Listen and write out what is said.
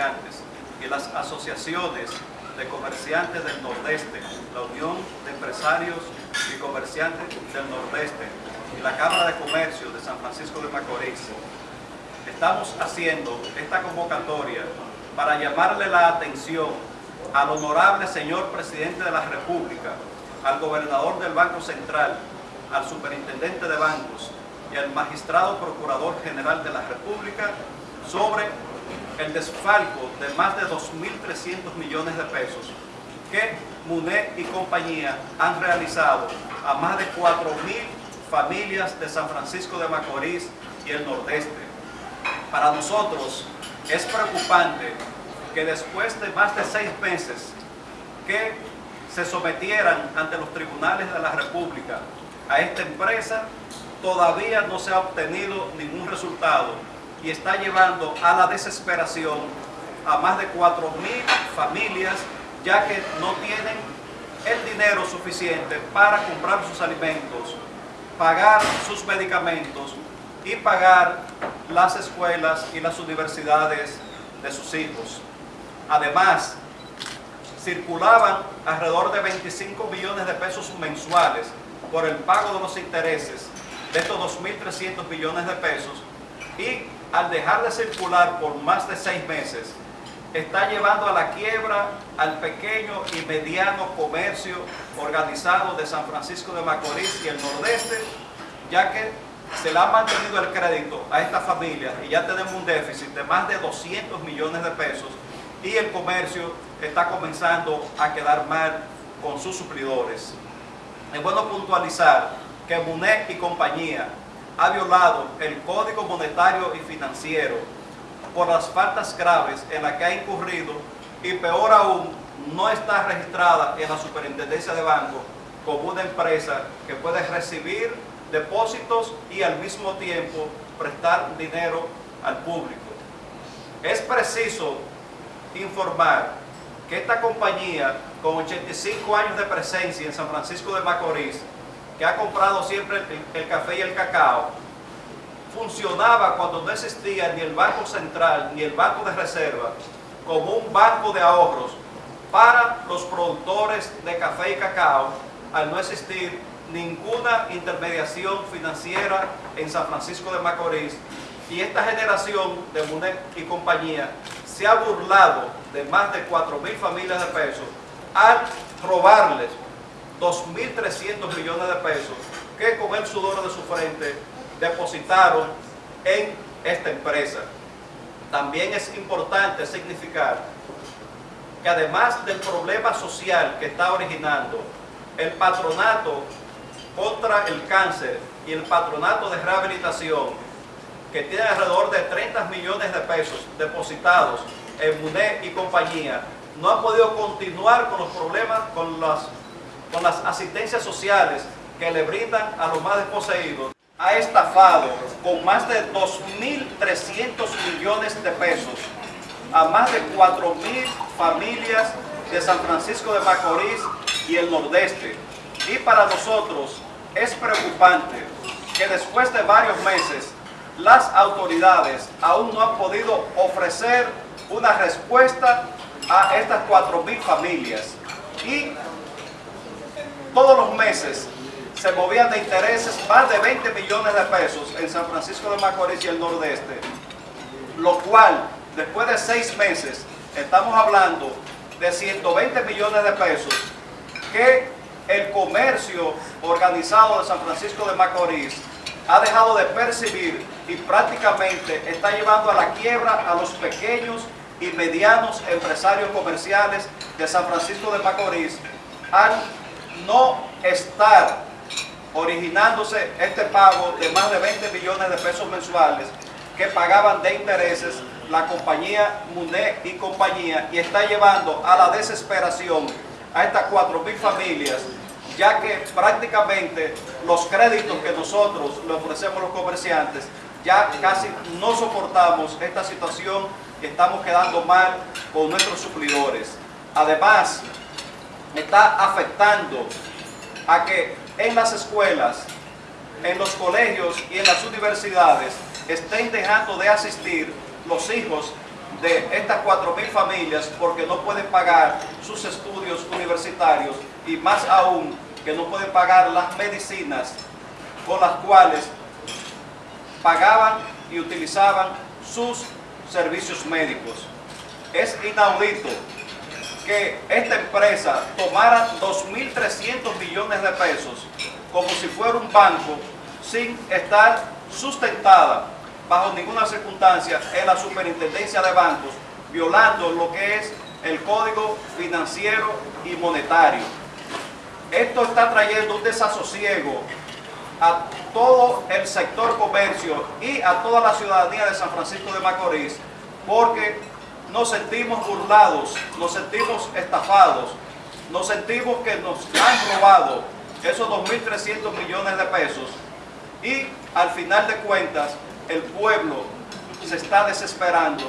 Comerciantes y las asociaciones de comerciantes del Nordeste, la Unión de Empresarios y Comerciantes del Nordeste y la Cámara de Comercio de San Francisco de Macorís, estamos haciendo esta convocatoria para llamarle la atención al honorable señor Presidente de la República, al gobernador del Banco Central, al superintendente de bancos y al magistrado procurador general de la República sobre el desfalco de más de 2.300 millones de pesos que MUNE y compañía han realizado a más de 4.000 familias de San Francisco de Macorís y el Nordeste. Para nosotros es preocupante que después de más de seis meses que se sometieran ante los tribunales de la República a esta empresa, todavía no se ha obtenido ningún resultado y está llevando a la desesperación a más de 4.000 familias ya que no tienen el dinero suficiente para comprar sus alimentos, pagar sus medicamentos y pagar las escuelas y las universidades de sus hijos. Además, circulaban alrededor de 25 millones de pesos mensuales por el pago de los intereses de estos 2.300 millones de pesos y al dejar de circular por más de seis meses, está llevando a la quiebra al pequeño y mediano comercio organizado de San Francisco de Macorís y el Nordeste, ya que se le ha mantenido el crédito a esta familia y ya tenemos un déficit de más de 200 millones de pesos y el comercio está comenzando a quedar mal con sus suplidores. Es bueno puntualizar que MUNEC y compañía ha violado el Código Monetario y Financiero por las faltas graves en las que ha incurrido y peor aún, no está registrada en la Superintendencia de Banco como una empresa que puede recibir depósitos y al mismo tiempo prestar dinero al público. Es preciso informar que esta compañía con 85 años de presencia en San Francisco de Macorís, que ha comprado siempre el, café y el cacao, funcionaba cuando no existía ni el Banco Central ni el Banco de Reserva como un banco de ahorros para los productores de café y cacao al no existir ninguna intermediación financiera en San Francisco de Macorís. Y esta generación de MUNEC y compañía se ha burlado de más de 4 mil familias de pesos al robarles 2.300 millones de pesos que con el sudor de su frente depositaron en esta empresa. También es importante significar que además del problema social que está originando el patronato contra el cáncer y el patronato de rehabilitación que tiene alrededor de 30 millones de pesos depositados en MUNE y compañía, no ha podido continuar con los problemas, con las, con las asistencias sociales que le brindan a los más desposeídos ha estafado con más de 2.300 millones de pesos a más de 4.000 familias de San Francisco de Macorís y el Nordeste. Y para nosotros es preocupante que después de varios meses las autoridades aún no han podido ofrecer una respuesta a estas 4.000 familias. Y todos los meses se movían de intereses más de 20 millones de pesos en San Francisco de Macorís y el Nordeste, lo cual después de seis meses estamos hablando de 120 millones de pesos que el comercio organizado de San Francisco de Macorís ha dejado de percibir y prácticamente está llevando a la quiebra a los pequeños y medianos empresarios comerciales de San Francisco de Macorís al no estar originándose este pago de más de 20 millones de pesos mensuales que pagaban de intereses la compañía MUNE y compañía y está llevando a la desesperación a estas 4.000 familias ya que prácticamente los créditos que nosotros le ofrecemos a los comerciantes ya casi no soportamos esta situación y estamos quedando mal con nuestros suplidores. Además, está afectando a que en las escuelas, en los colegios y en las universidades estén dejando de asistir los hijos de estas 4.000 familias porque no pueden pagar sus estudios universitarios y más aún que no pueden pagar las medicinas con las cuales pagaban y utilizaban sus servicios médicos. Es inaudito que esta empresa tomara 2.300 millones de pesos como si fuera un banco sin estar sustentada bajo ninguna circunstancia en la superintendencia de bancos, violando lo que es el código financiero y monetario. Esto está trayendo un desasosiego a todo el sector comercio y a toda la ciudadanía de San Francisco de Macorís, porque nos sentimos burlados, nos sentimos estafados, nos sentimos que nos han robado esos 2.300 millones de pesos y al final de cuentas el pueblo se está desesperando